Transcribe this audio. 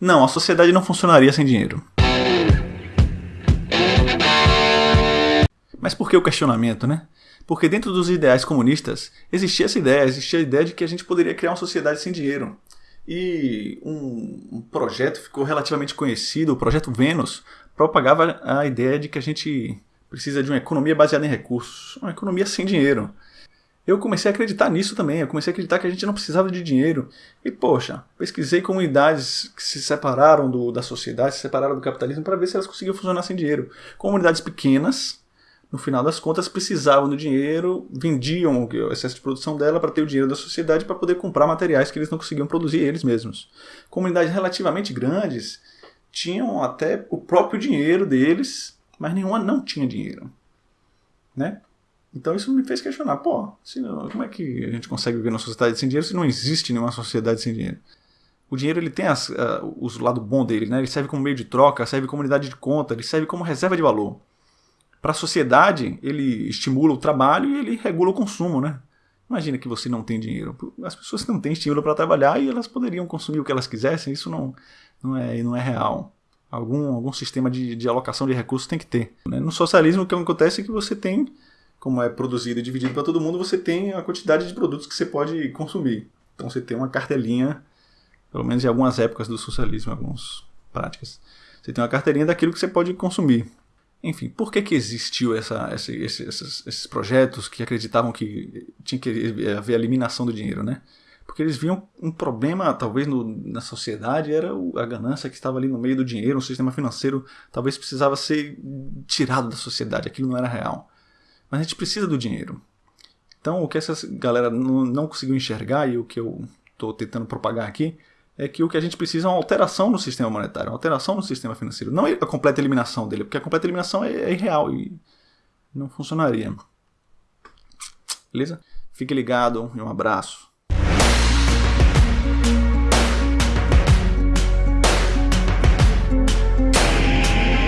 Não, a sociedade não funcionaria sem dinheiro. Mas por que o questionamento, né? Porque dentro dos ideais comunistas existia essa ideia, existia a ideia de que a gente poderia criar uma sociedade sem dinheiro. E um, projeto ficou relativamente conhecido, o projeto Vênus, propagava a ideia de que a gente precisa de uma economia baseada em recursos, uma economia sem dinheiro. Eu comecei a acreditar nisso também, eu comecei a acreditar que a gente não precisava de dinheiro. E poxa, pesquisei comunidades que se separaram do, da sociedade, se separaram do capitalismo para ver se elas conseguiam funcionar sem dinheiro. Comunidades pequenas, no final das contas, precisavam do dinheiro, vendiam o excesso de produção dela para ter o dinheiro da sociedade para poder comprar materiais que eles não conseguiam produzir eles mesmos. Comunidades relativamente grandes tinham até o próprio dinheiro deles, mas nenhuma não tinha dinheiro. Né? Então isso me fez questionar, pô, não, como é que a gente consegue viver numa sociedade sem dinheiro se não existe nenhuma sociedade sem dinheiro? O dinheiro ele tem as, uh, os lado bom dele, né? Ele serve como meio de troca, serve como unidade de conta, ele serve como reserva de valor. Para a sociedade, ele estimula o trabalho e ele regula o consumo, né? Imagina que você não tem dinheiro. As pessoas não têm estímulo para trabalhar e elas poderiam consumir o que elas quisessem, isso não, não, é, não é real. Algum, algum sistema de, de alocação de recursos tem que ter. Né? No socialismo, o que acontece é que você tem como é produzido e dividido para todo mundo, você tem a quantidade de produtos que você pode consumir. Então você tem uma cartelinha, pelo menos em algumas épocas do socialismo, algumas práticas. Você tem uma carteirinha daquilo que você pode consumir. Enfim, por que, que existiu essa, essa, esses, esses projetos que acreditavam que tinha que haver eliminação do dinheiro, né? Porque eles viam um problema, talvez, no, na sociedade, era a ganância que estava ali no meio do dinheiro, o sistema financeiro talvez precisava ser tirado da sociedade, aquilo não era real. Mas a gente precisa do dinheiro. Então, o que essa galera não, conseguiu enxergar e o que eu estou tentando propagar aqui é que o que a gente precisa é uma alteração no sistema monetário, uma alteração no sistema financeiro. Não a completa eliminação dele, porque a completa eliminação é, é irreal e não funcionaria. Beleza? Fique ligado e um abraço.